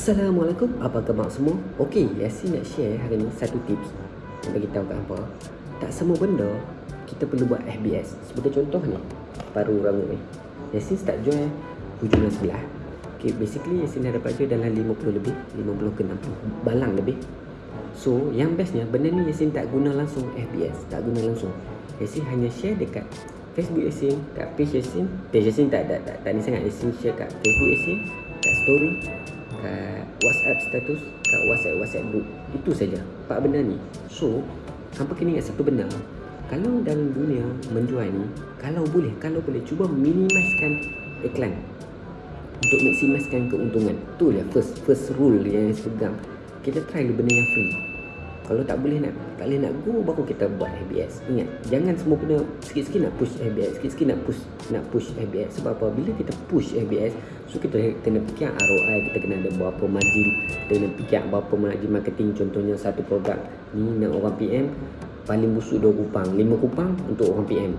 Assalamualaikum, apa khabar semua? Okey, Yasin nak share hari ni satu tips Nak bagi tahu kat apa. Tak semua benda kita perlu buat FBS Sebagai contoh ni, paru rambut ni. Yasin start join hujung sebelah. Okay, basically Yasin dah dapat join dalam 50 lebih 50 ke 60 balang lebih. So, yang bestnya benda ni Yasin tak guna langsung FBS Tak guna langsung. Yasin hanya share dekat Facebook Yasin Kat page Yasin Page Yasin tak, tak, tak, tak, tak ni sangat. Yasin share kat Facebook Yasin Kat story kat WhatsApp status, kat WhatsApp WhatsApp group. Itu saja. Empat benda ni. So, hampa kena ingat satu benda. Kalau dalam dunia menjual ni, kalau boleh, kalau boleh cuba minimizekan iklan untuk maksimiskan keuntungan. Tu lah first first rule yang saya pegang. Kita try benda yang free. Kalau tak boleh nak tak boleh nak go baru kita buat ABS. Ingat, jangan semua benda sikit-sikit nak push ABS, sikit-sikit nak push nak push ABS sebab apa? Bila kita push ABS, so kita kena fikir ROI, kita kena ada berapa margin, kita kena fikir berapa margin marketing contohnya satu produk ni nak orang PM paling busuk 2 kupang, 5 kupang untuk orang PM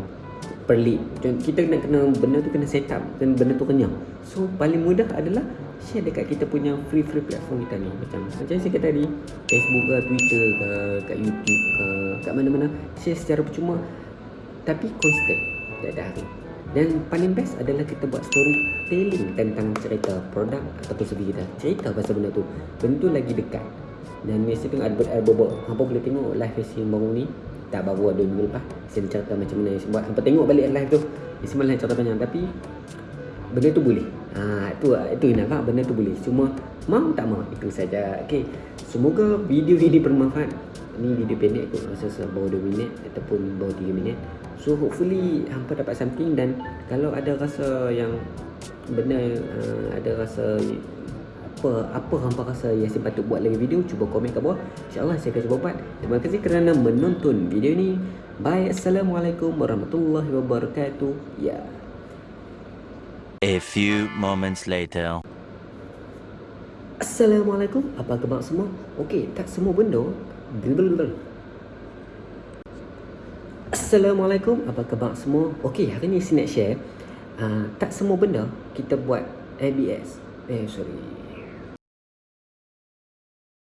lead. Kita kena kena benda tu kena set up dan benda tu kenyang. So paling mudah adalah share dekat kita punya free free platform kita ni. Macam macam saya kata tadi Facebook ke Twitter ke kat YouTube ke kat mana-mana share secara percuma. Tapi konsisten tiap hari. Dan paling best adalah kita buat storytelling tentang cerita produk ataupun segi kita. Cerita pasal benda tu. Benda tu lagi dekat. Dan ni saya tengok ada ada bobok apa boleh tengok live yang baru ni tak baru ada minggu lepas saya cerita macam mana saya buat sampai tengok balik live tu ni semalam cerita panjang tapi benda tu boleh. Ha, itu itu nampak benda tu boleh. Cuma mau tak mau itu saja. Okey semoga video ini bermanfaat. Ni video pendek kot rasa bawah 2 minit ataupun bawah 3 minit. So hopefully hampa dapat something dan kalau ada rasa yang benda uh, ada rasa apa apa hampa rasa Yasin patut buat lagi video cuba komen kat bawah insyaallah saya akan cuba buat terima kasih kerana menonton video ini bye assalamualaikum warahmatullahi wabarakatuh ya yeah. A few moments later. Assalamualaikum. Apa khabar semua? Okey, tak semua benda. Blablabla. Assalamualaikum. Apa khabar semua? Okey, hari ni saya nak share. Uh, tak semua benda kita buat ABS. Eh, sorry.